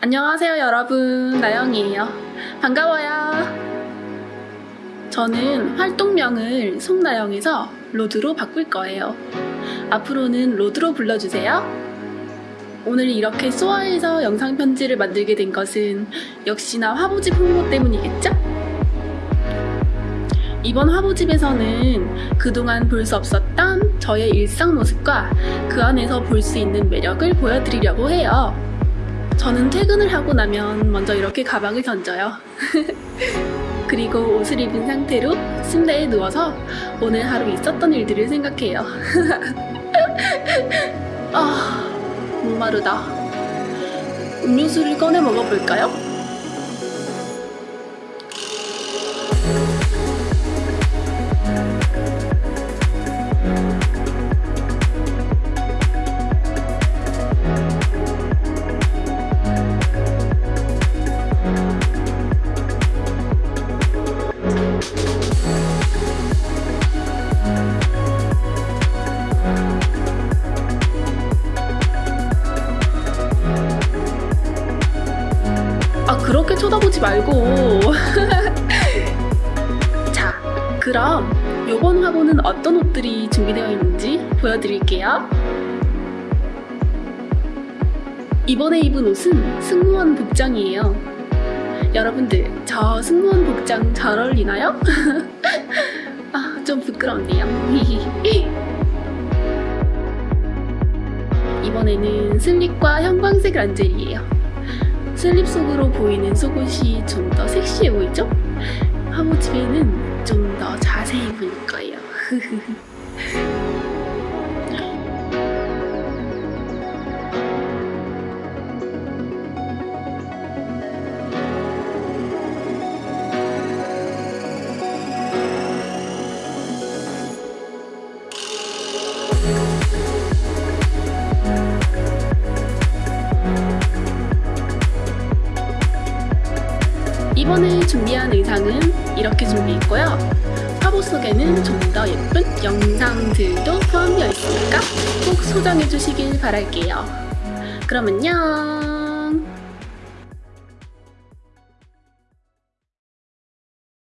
안녕하세요 여러분. 나영이에요. 반가워요. 저는 활동명을 송나영에서 로드로 바꿀 거예요. 앞으로는 로드로 불러주세요. 오늘 이렇게 소아에서 영상 편지를 만들게 된 것은 역시나 화보집 홍보 때문이겠죠? 이번 화보집에서는 그동안 볼 수 없었던 저의 일상 모습과 그 안에서 볼 수 있는 매력을 보여드리려고 해요. 저는 퇴근을 하고 나면 먼저 이렇게 가방을 던져요. 그리고 옷을 입은 상태로 침대에 누워서 오늘 하루 있었던 일들을 생각해요. 아, 목마르다. 음료수를 꺼내 먹어볼까요? 아 그렇게 쳐다보지 말고. 자 그럼 요번 화보는 어떤 옷들이 준비되어 있는지 보여드릴게요. 이번에 입은 옷은 승무원 복장이에요. 여러분들 저 승무원 복장 잘 어울리나요? 아 좀 부끄럽네요. 이번에는 슬립과 형광색 란젤이에요 슬립 속으로 보이는 속옷이 좀 더 섹시해 보이죠? 화보집에는 좀 더 자세히 보일 거예요. 이번에 준비한 의상은 이렇게 준비했고요. 화보 속에는 좀 더 예쁜 영상들도 포함되어 있으니까 꼭 소장해 주시길 바랄게요. 그럼 안녕!